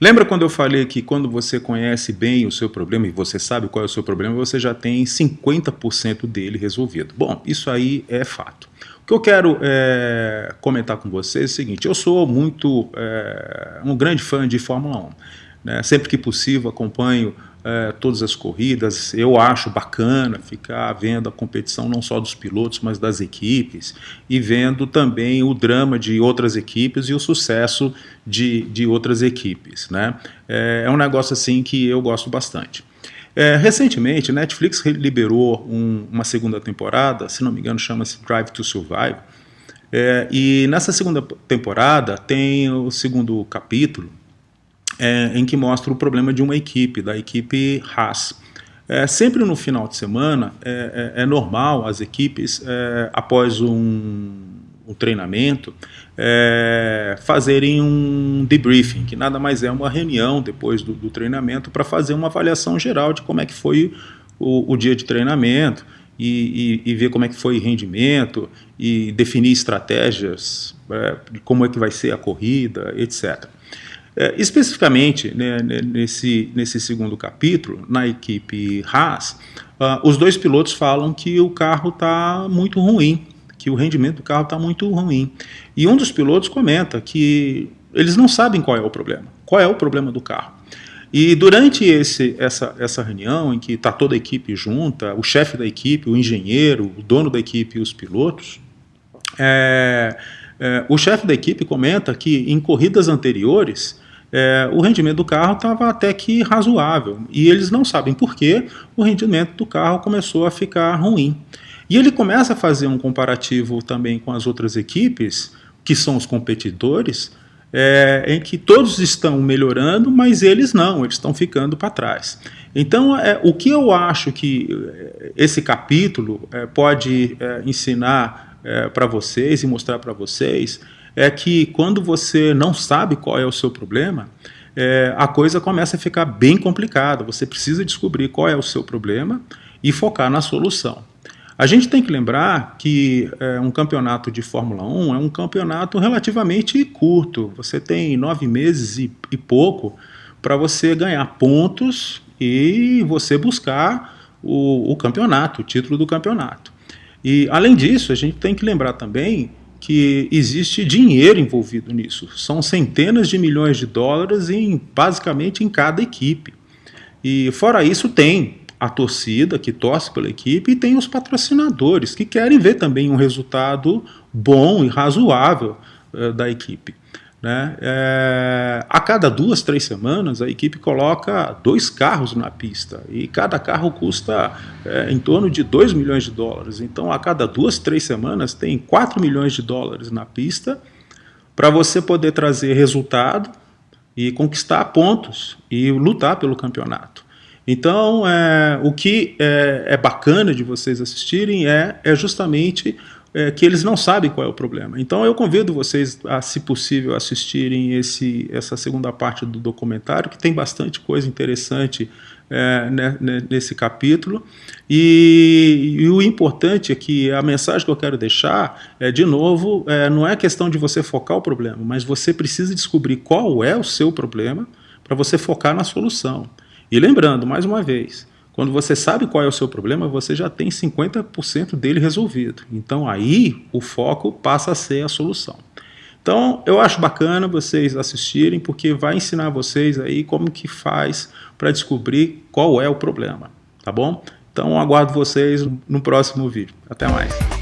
Lembra quando eu falei que quando você conhece bem o seu problema e você sabe qual é o seu problema, você já tem 50% dele resolvido? Bom, isso aí é fato. O que eu quero é, comentar com vocês é o seguinte, eu sou muito, é, um grande fã de Fórmula 1. Né? Sempre que possível acompanho é, todas as corridas. Eu acho bacana ficar vendo a competição não só dos pilotos, mas das equipes e vendo também o drama de outras equipes e o sucesso de, de outras equipes. Né? É, é um negócio assim que eu gosto bastante. É, recentemente, Netflix liberou um, uma segunda temporada, se não me engano chama-se Drive to Survive, é, e nessa segunda temporada tem o segundo capítulo, é, em que mostra o problema de uma equipe, da equipe Haas. É, sempre no final de semana é, é, é normal as equipes, é, após um, um treinamento, é, fazerem um debriefing, que nada mais é uma reunião depois do, do treinamento para fazer uma avaliação geral de como é que foi o, o dia de treinamento e, e, e, ver como é que foi o rendimento e definir estratégias, de como é que vai ser a corrida, etc. É, especificamente né, nesse, nesse segundo capítulo, na equipe Haas, uh, os dois pilotos falam que o carro está muito ruim, que o rendimento do carro está muito ruim. E um dos pilotos comenta que eles não sabem qual é o problema, qual é o problema do carro. E durante esse, essa, essa reunião, em que está toda a equipe junta, o chefe da equipe, o engenheiro, o dono da equipe e os pilotos, é, é, o chefe da equipe comenta que em corridas anteriores é, o rendimento do carro estava até que razoável. E eles não sabem por que o rendimento do carro começou a ficar ruim. E ele começa a fazer um comparativo também com as outras equipes, que são os competidores, é, em que todos estão melhorando, mas eles não, eles estão ficando para trás. Então, é, o que eu acho que é, esse capítulo é, pode é, ensinar é, para vocês e mostrar para vocês é que quando você não sabe qual é o seu problema, é, a coisa começa a ficar bem complicada. Você precisa descobrir qual é o seu problema e focar na solução. A gente tem que lembrar que é, um campeonato de Fórmula 1 é um campeonato relativamente curto. Você tem nove meses e, e pouco para você ganhar pontos e você buscar o, o campeonato, o título do campeonato. E, além disso, a gente tem que lembrar também que existe dinheiro envolvido nisso. São centenas de milhões de dólares em, basicamente em cada equipe. E fora isso tem a torcida que torce pela equipe e tem os patrocinadores que querem ver também um resultado bom e razoável uh, da equipe. Né? É, a cada duas, três semanas, a equipe coloca dois carros na pista e cada carro custa é, em torno de 2 milhões de dólares. Então, a cada duas, três semanas, tem 4 milhões de dólares na pista para você poder trazer resultado e conquistar pontos e lutar pelo campeonato. Então, é, o que é, é bacana de vocês assistirem é, é justamente é, que eles não sabem qual é o problema. Então eu convido vocês a, se possível, assistirem esse, essa segunda parte do documentário, que tem bastante coisa interessante é, né, né, nesse capítulo. E, e, o importante é que a mensagem que eu quero deixar é, de novo, é, não é questão de você focar o problema, mas você precisa descobrir qual é o seu problema para você focar na solução. E lembrando, mais uma vez, quando você sabe qual é o seu problema, você já tem 50% dele resolvido. Então aí o foco passa a ser a solução. Então eu acho bacana vocês assistirem, porque vai ensinar vocês aí como que faz para descobrir qual é o problema, tá bom? Então aguardo vocês no próximo vídeo. Até mais.